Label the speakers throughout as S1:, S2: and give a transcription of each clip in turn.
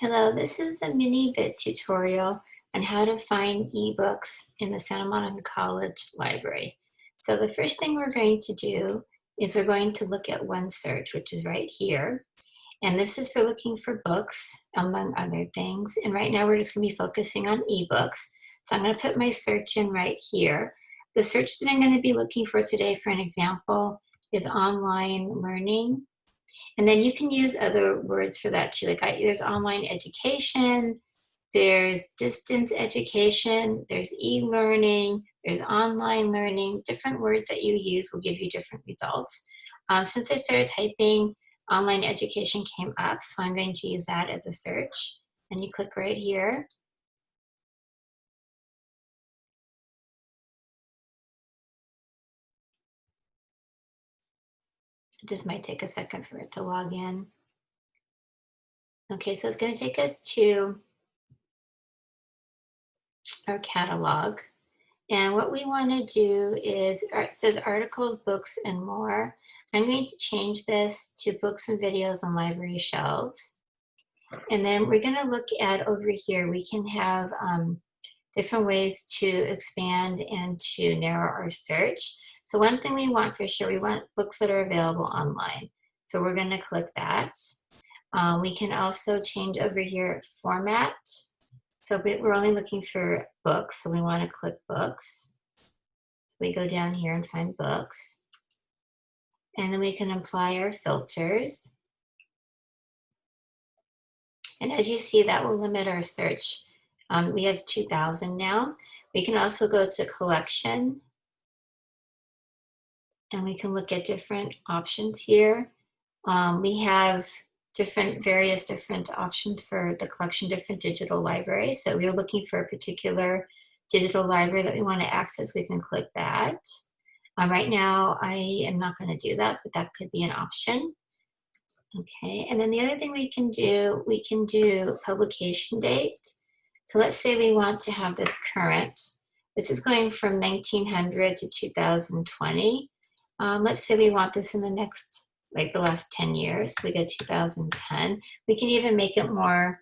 S1: Hello, this is a mini vid tutorial on how to find ebooks in the Santa Monica College Library. So the first thing we're going to do is we're going to look at OneSearch, which is right here. And this is for looking for books, among other things. And right now we're just gonna be focusing on ebooks. So I'm gonna put my search in right here. The search that I'm gonna be looking for today, for an example, is online learning and then you can use other words for that too. Like I, there's online education, there's distance education, there's e-learning, there's online learning. Different words that you use will give you different results. Um, since I started typing, online education came up, so I'm going to use that as a search. And you click right here. It just might take a second for it to log in. Okay, so it's going to take us to our catalog. And what we want to do is, it says articles, books, and more. I'm going to change this to books and videos on library shelves. And then we're going to look at over here, we can have um, different ways to expand and to narrow our search. So one thing we want for sure, we want books that are available online. So we're gonna click that. Um, we can also change over here format. So we're only looking for books, so we wanna click books. We go down here and find books. And then we can apply our filters. And as you see, that will limit our search. Um, we have 2000 now. We can also go to collection and we can look at different options here. Um, we have different, various different options for the collection, different digital libraries. So we're looking for a particular digital library that we want to access, we can click that. Um, right now, I am not going to do that, but that could be an option. Okay, and then the other thing we can do, we can do publication date. So let's say we want to have this current. This is going from 1900 to 2020. Um, let's say we want this in the next, like the last 10 years. So we go 2010. We can even make it more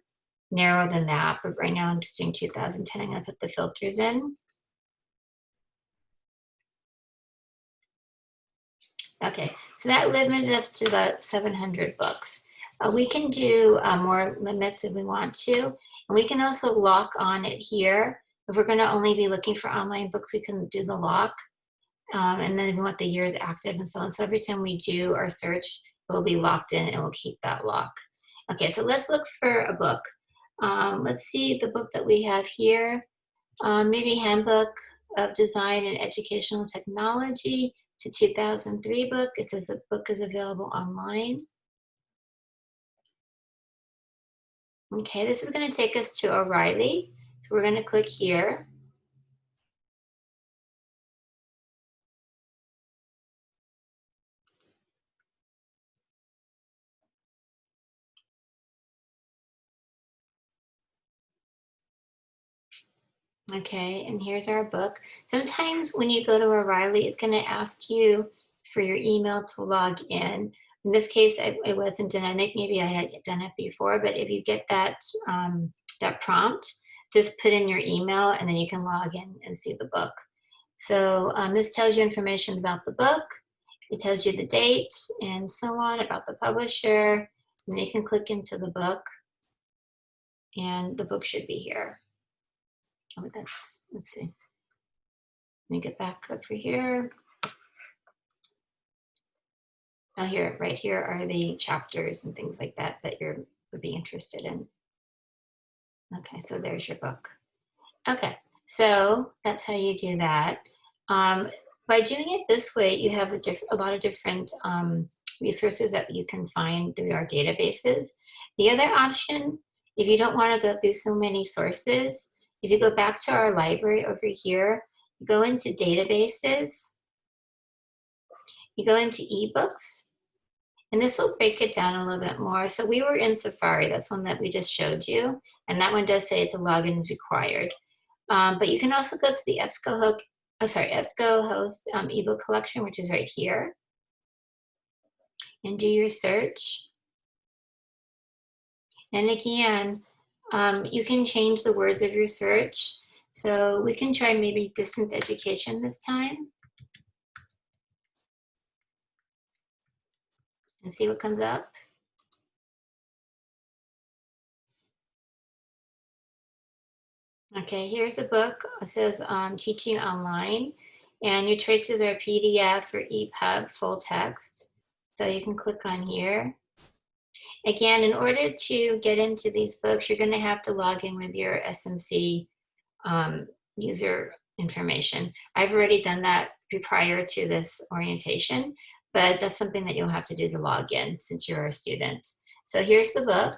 S1: narrow than that, but right now I'm just doing 2010. I'm gonna put the filters in. Okay, so that limited us to about 700 books. Uh, we can do uh, more limits if we want to, we can also lock on it here. If we're gonna only be looking for online books, we can do the lock. Um, and then we want the year is active and so on. So every time we do our search, it will be locked in and we'll keep that lock. Okay, so let's look for a book. Um, let's see the book that we have here. Um, maybe Handbook of Design and Educational Technology. A 2003 book. It says the book is available online. Okay, this is going to take us to O'Reilly. So we're going to click here. Okay, and here's our book. Sometimes when you go to O'Reilly, it's gonna ask you for your email to log in. In this case, it, it wasn't dynamic. Maybe I had done it before, but if you get that, um, that prompt, just put in your email and then you can log in and see the book. So um, this tells you information about the book. It tells you the date and so on about the publisher. And you can click into the book and the book should be here. Oh, that's, let's see. Let me get back over here. Now here, right here are the chapters and things like that that you would be interested in. Okay, so there's your book. Okay, so that's how you do that. Um, by doing it this way, you have a, a lot of different um, resources that you can find through our databases. The other option, if you don't want to go through so many sources, if you go back to our library over here, you go into databases, you go into ebooks, and this will break it down a little bit more. So we were in Safari, that's one that we just showed you, and that one does say it's a login is required. Um, but you can also go to the EBSCOhost, oh, sorry, EBSCOhost um, ebook collection, which is right here, and do your search. And again, um, you can change the words of your search. So we can try maybe distance education this time. And see what comes up. Okay, here's a book. It says um, Teaching Online. And your choices are PDF or EPUB, full text. So you can click on here. Again, in order to get into these books, you're going to have to log in with your SMC um, user information. I've already done that prior to this orientation, but that's something that you'll have to do to log in since you're a student. So here's the book.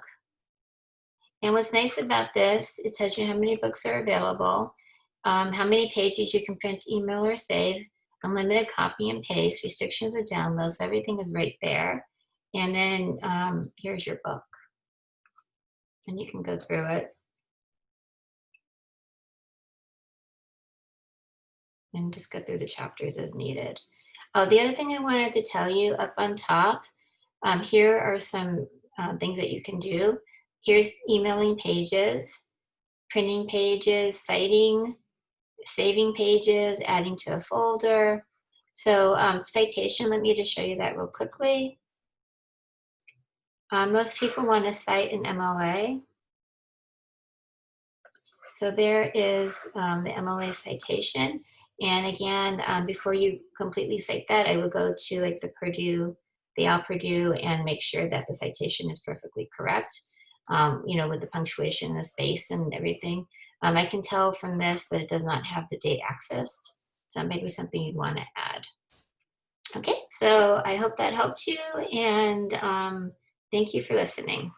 S1: And what's nice about this, it tells you how many books are available, um, how many pages you can print, email, or save, unlimited copy and paste, restrictions or downloads, everything is right there. And then um, here's your book. And you can go through it. And just go through the chapters as needed. Oh, the other thing I wanted to tell you up on top, um, here are some uh, things that you can do. Here's emailing pages, printing pages, citing, saving pages, adding to a folder. So um, citation, let me just show you that real quickly. Um, most people want to cite an MLA. So there is um, the MLA citation. And again, um, before you completely cite that, I would go to like the Purdue, the OWL Purdue and make sure that the citation is perfectly correct um, you know, with the punctuation, the space and everything. Um, I can tell from this that it does not have the date accessed. So that maybe something you'd want to add. Okay, so I hope that helped you and um, thank you for listening.